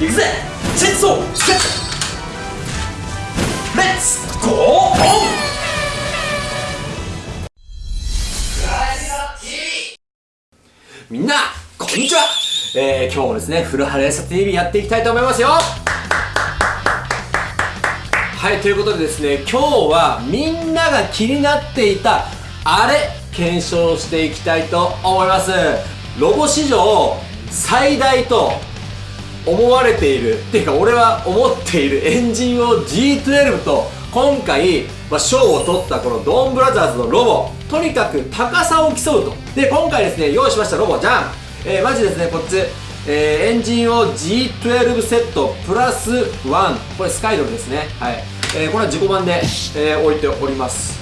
行くぜ。 Change soul set let's. Go. On.みんなこんにちは、えー、今日もですね古原エサ TV やっていきたいと思いますよ。はいということでですね今日はみんなが気になっていたあれ検証していきたいと思います。ロゴ史上最大と思われているっていうか俺は思っているエンジンを G12 と今回、まあ、賞を取ったこのドンブラザーズのロボとにかく高さを競うと。で今回ですね用意しましたロボ。じゃん、えー、マジですねこっち。えー、エンジンを G12 セットプラス1これスカイドルですね。はい、えー、これは自己版で、えー、置いております。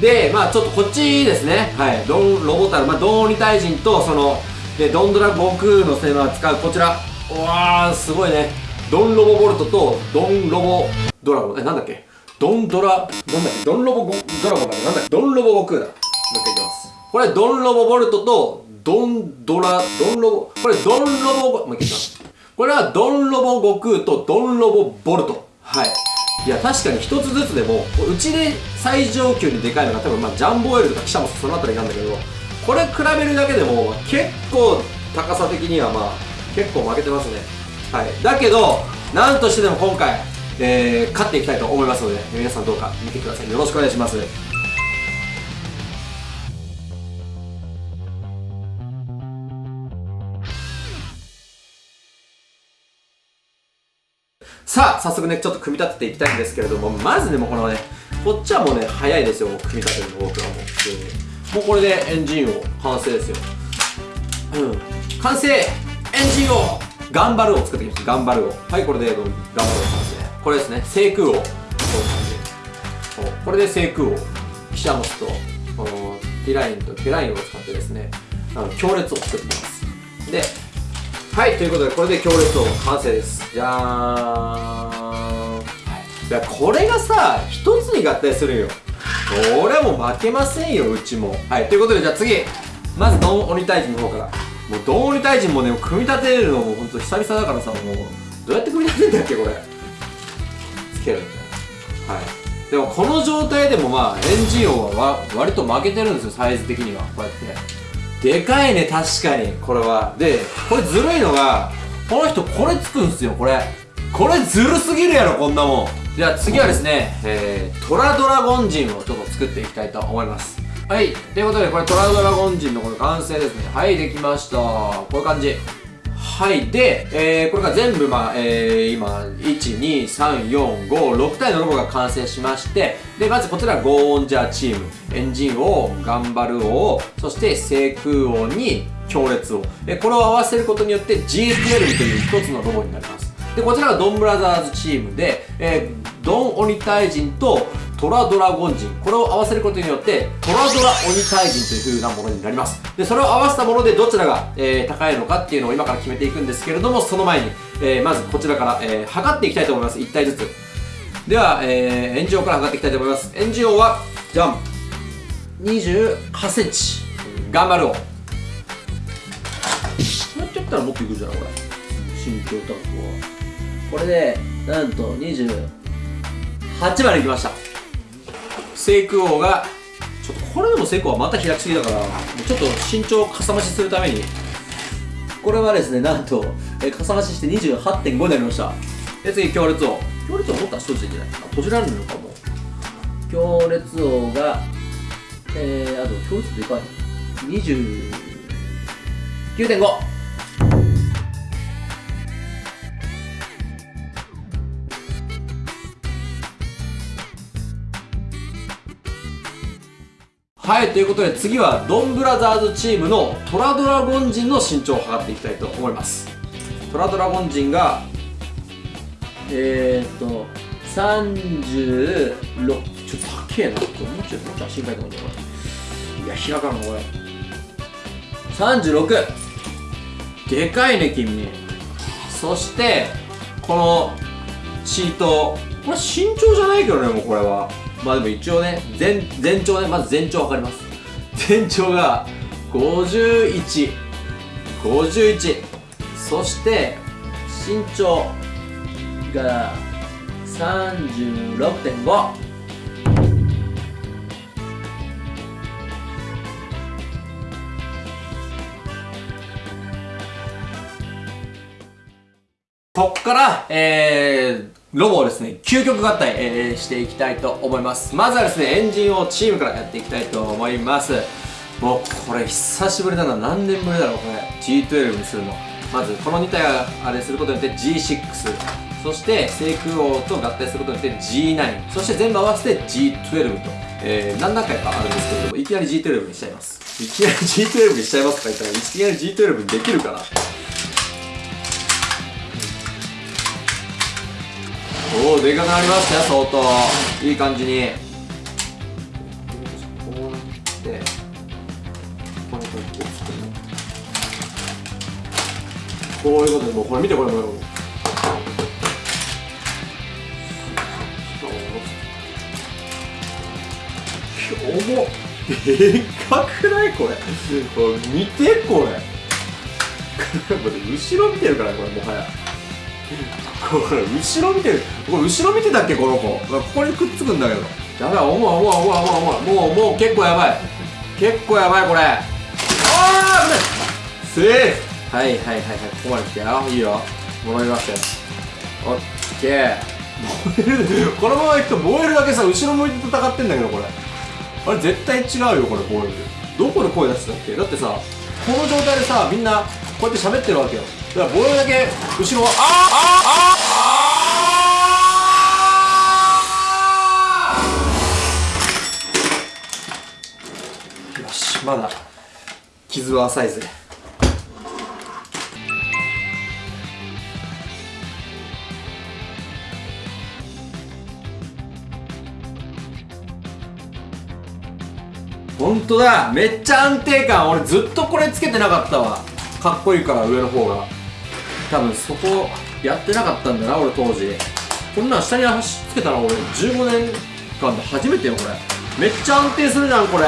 でまあちょっとこっちですね。はい。ドンロボタル。まあドン鬼退陣とそのでドンドラ悟空のセマを使うこちら。わーすごいね。ドンロボボルトとドンロボドラゴン。えなんだっけ？ドンドラなんだっけ？ドンロボドラゴンだっけなんだっけ？ドンロボ悟空だ。もう一回いきます。これドンロボボルトとドンドラドンロボこれドンロボもう一回いきます。これはドンロボ悟空とドンロボボルト。はい。いや確かに一つずつでもうちで最上級にでかいのが多分まあジャンボエルとか記者もその辺りなんだけどこれ比べるだけでも結構高さ的にはまあ結構負けてますね。はい。だけどなんとしてでも今回えー、勝っていきたいと思いますので皆さんどうか見てください。よろしくお願いします。さあ早速ねちょっと組み立てていきたいんですけれどもまずねもうこのねこっちはもうね早いですよ組み立てるの僕はもう。もうこれでエンジンを完成ですよ。うん。完成エンジンを頑張るを作っていきました。頑張るを。はいこれで頑張るを完成これですね。聖空をこういう感じこれで聖空をキシャモスとこのティラインとケラインを使ってですねあの強烈を作っていきます。ではいということでこれで強烈を完成です。じゃーん、はい、いやこれがさ一つに合体するよ。これはもう負けませんようちも。はいということでじゃあ次。まずドン鬼退治の方から。もうドン鬼退治もね組み立てるのも本当久々だからさもうどうやって組み立てるんだっけこれつけるんだよはいでもこの状態でもまあエンジン音は割と負けてるんですよサイズ的には。こうやってでかいね確かにこれはでこれずるいのがこの人これつくんすよこれ。これずるすぎるやろこんなもん。じゃあ次はですね、えー、トラドラゴンジンをちょっと作っていきたいと思います。はいということでこれトラドラゴンジンのこれ完成ですね。はいできました。こういう感じ。はいで、えー、これが全部まあ、えー、今1、2、3、4、5、6体のロボが完成しましてでまずこちらゴーオンジャーチーム。エンジン王頑張る王そして聖空王に強烈王。えこれを合わせることによって GSL という一つのロボになります。でこちらがドンブラザーズチームで、えー、ドン鬼退陣とトラドラゴン人。これを合わせることによってトラドラ鬼退陣という風なものになります。でそれを合わせたものでどちらが、えー、高いのかっていうのを今から決めていくんですけれどもその前に、えー、まずこちらから、えー、測っていきたいと思います。1体ずつ。では、えー、エンジンオから測っていきたいと思います。エンジンオはじゃん2 8センチ。頑張ろう。こうやってやったらもっといくじゃんこれ。身長タップは。これでなんと28までいきました。聖空王がちょっとこれでも聖空はまた開きすぎだからちょっと身長をかさ増しするために。これはですねなんと、えかさ増しして28.5になりました。で次強烈王。強烈王もっと一ついけない。あ閉じられるのかも。強烈王がえー、あと強烈でかい。29.5はいということで次はドンブラザーズチームのトラドラゴン人の身長を測っていきたいと思います。トラドラゴン人がえー、っと36ちょっと高えな。もうちょっと写真書いてもらっていや開かんのこれ。36でかいね君。そしてこのシート。これ身長じゃないけどねもうこれは。まあでも一応ね全全長ねまず全長測ります。全長が5151そして身長が36.5こっから、えー、ロボをですね、究極合体、えー、していきたいと思います。まずはですね、エンジンをチームからやっていきたいと思います。もう、これ久しぶりだな。何年ぶりだろう、これ。G12 にするの。まず、この2体があれすることによって G6。そして、セイク王と合体することによって G9。そして全部合わせて G12 と、えー、何段階かあるんですけれども、いきなり G12 にしちゃいます。いきなり G12 にしちゃいますとか言ったら、いきなり G12 にできるかなおおでかくなりましたよ相当い。い感じにこうやってここにこうこういうことでもうこれ見てこれ。もう重っでかくないこれこれ見てこれ 後ろ見てるからこれもはや。これ後ろ見てるこれ後ろ見てたっけこの子。ここにくっつくんだけど。やばい重い重い重い重い重い。もうもう結構やばい。結構やばいこれ。ああ危ない。セーフはいはいはいはい。ここまで来たよいいよ。戻りましたよ。オッケー。このままいくと燃えるだけさ後ろ向いて戦ってんだけどこれ。あれ絶対違うよこれ燃えるどこで声出してたっけ？だってさこの状態でさみんなこうやって喋ってるわけよ。だからボールだけ後ろはあああよしまだ傷は浅いぜ。本当だめっちゃ安定感。俺ずっとこれつけてなかったわ。かっこいいから上の方が。多分そこやってなかったんだな俺当時。こんなん下に走つけたら俺15年間で初めてよこれ。めっちゃ安定するじゃんこれ。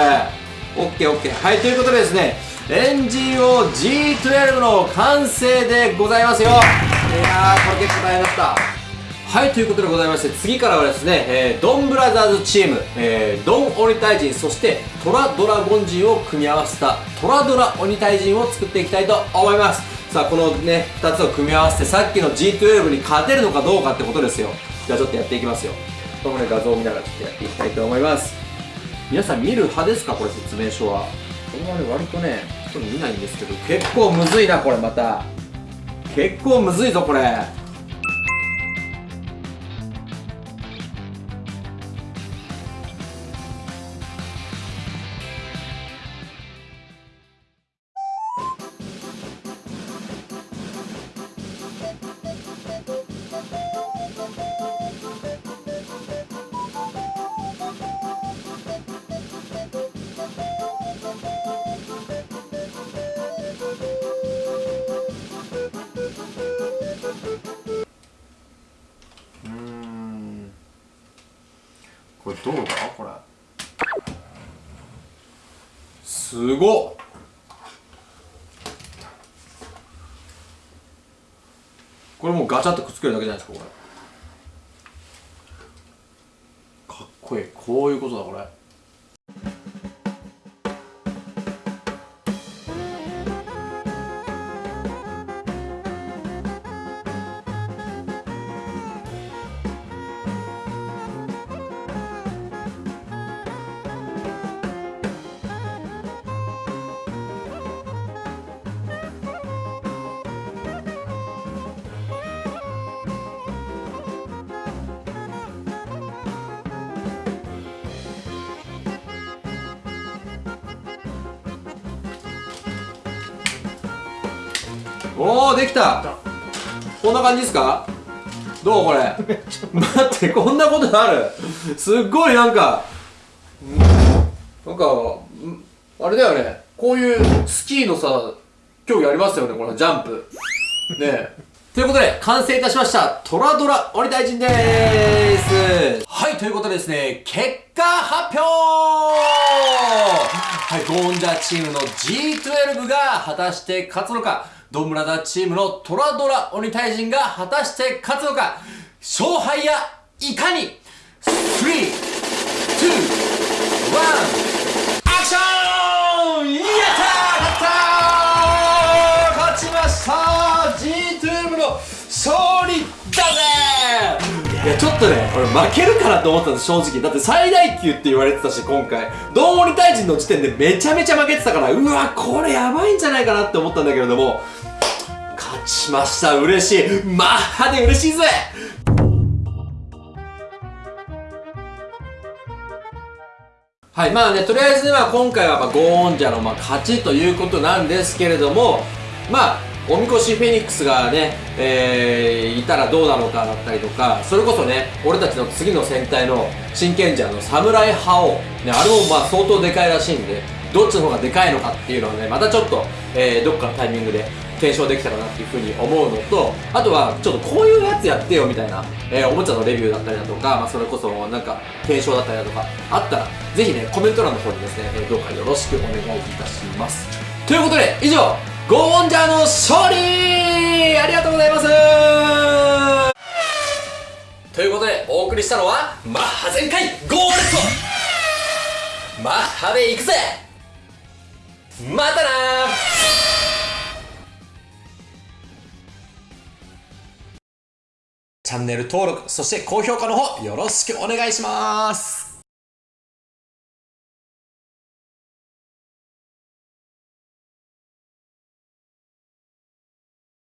OKOK はいということでですねエンジンを G12 の完成でございますよ。いやーこれ結構大変だった。はいということでございまして次からはですね、えー、ドンブラザーズチーム、えー、ドン鬼退陣そしてトラドラゴン陣を組み合わせたトラドラ鬼退陣を作っていきたいと思います。さあこのね2つを組み合わせてさっきの G12 に勝てるのかどうかってことですよ。じゃあちょっとやっていきますよ。このね画像を見ながらちょっとやっていきたいと思います。皆さん見る派ですかこれ説明書は。これはね割とね人見ないんですけど結構むずいなこれまた。結構むずいぞこれこれどうだ？これ。すごっ。これもうガチャっとくっつけるだけじゃないですかこれ。かっこいい。こういうことだこれ。おおできた。こんな感じですか？どうこれ？待ってこんなことある？すっごいなんかなんかあれだよね。こういうスキーのさ競技ありますよねこのジャンプ。ねえ。ということで、完成いたしました。トラドラ鬼大臣でーす。はい、ということでですね、結果発表はい、ゴンジャーチームの G12 が果たして勝つのか、ドンブラザチームのトラドラ鬼退陣が果たして勝つのか勝敗やいかに ?3、2、1、アクションやったー勝ったー勝ちました !G トゥームの勝利だぜいやちょっとね、俺負けるかなと思ったんです、正直。だって最大級って言われてたし、今回。ドンオリ大臣の時点でめちゃめちゃ負けてたから、うわ、これやばいんじゃないかなって思ったんだけれども、勝ちました、嬉しい。マッハで嬉しいぜはい、まあね、とりあえずまあ今回はまあゴーンジャのまあ勝ちということなんですけれども、まあ、おみこしフェニックスがね、えー、いたらどうなのかだったりとか、それこそね、俺たちの次の戦隊の真剣者の侍覇王、ね、あれもまあ相当でかいらしいんで、どっちの方がでかいのかっていうのはね、またちょっと、えー、どっかのタイミングで検証できたらなっていうふうに思うのと、あとは、ちょっとこういうやつやってよみたいな、えー、おもちゃのレビューだったりだとか、まあ、それこそなんか、検証だったりだとか、あったら、ぜひね、コメント欄の方にですね、えー、どうかよろしくお願いいたします。ということで、以上、ゴーンジャーの勝利ありがとうございます。ということで、お送りしたのは、マッハ全開ゴーレットマッハで行くぜ。またなチャンネル登録、そして高評価の方よろしくお願いします。